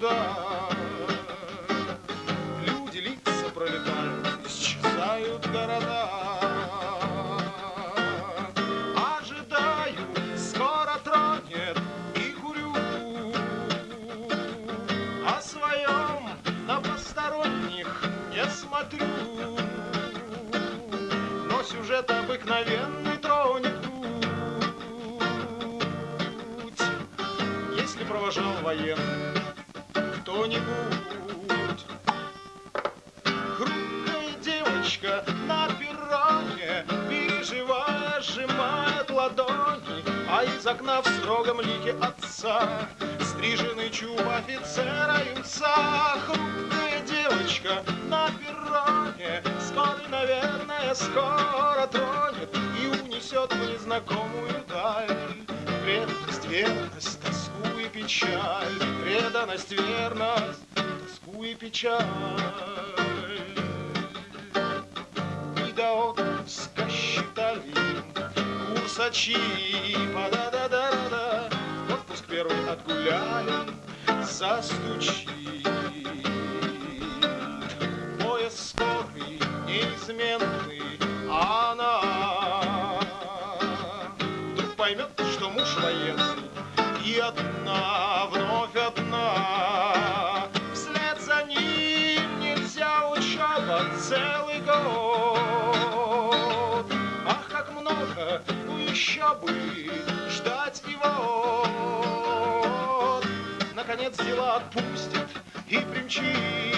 никуда. Люди лица пролетают, исчезают города. Ожидаю, скоро тронет и курю. О своем на посторонних не смотрю. Но сюжет обыкновенный тронет провожал военный кто-нибудь. Хрупкая девочка на перроне, переживая, сжимает ладони, а из окна в строгом лике отца стриженный чуб офицера юнца. Хрупкая девочка на перроне, скоро, наверное, скоро тронет и унесет в незнакомую даль. Преданность, верность, печаль, преданность, верность, тоску и печаль. И до отпуска считали курсачи, па-да-да-да-да, отпуск первый отгуляли, застучит. Поезд скорый, неизменный, одна, вновь одна. Вслед за ним нельзя учеба целый год. Ах, как много, еще бы ждать его. Наконец дела отпустит и примчит.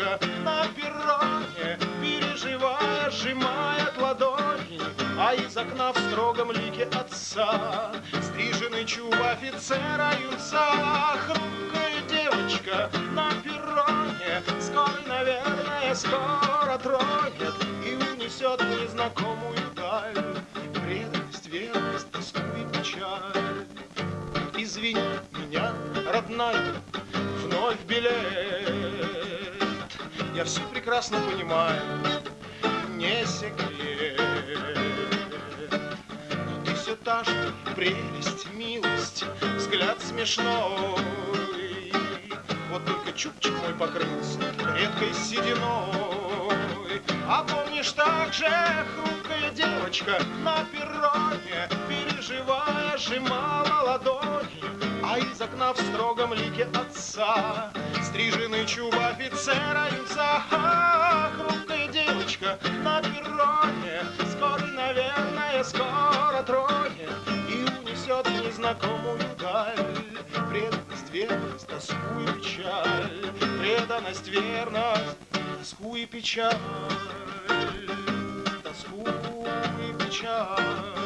Девочка на перроне, переживая, сжимает ладони, а из окна в строгом лике отца стриженный чуб офицера юнца. Хрупкая девочка на перроне, скоро, наверное, скоро тронет и унесет незнакомую даль преданность, верность, тоску и печаль. Извини меня, родная, вновь билет. Я все прекрасно понимаю, не секрет. Но ты все та же прелесть, милость, взгляд смешной. Вот только чубчик мой покрылся редкой сединой. А помнишь также хрупкая девочка на перроне, переживая, сжимала ладони, а из окна в строгом лике отца Стриженный чуб офицера юнца Ах, Хрупкая девочка на перроне Скоро, наверное, скоро тронет И унесет в незнакомую даль. Преданность, верность, тоску и печаль Преданность, верность, тоску и печаль Тоску и печаль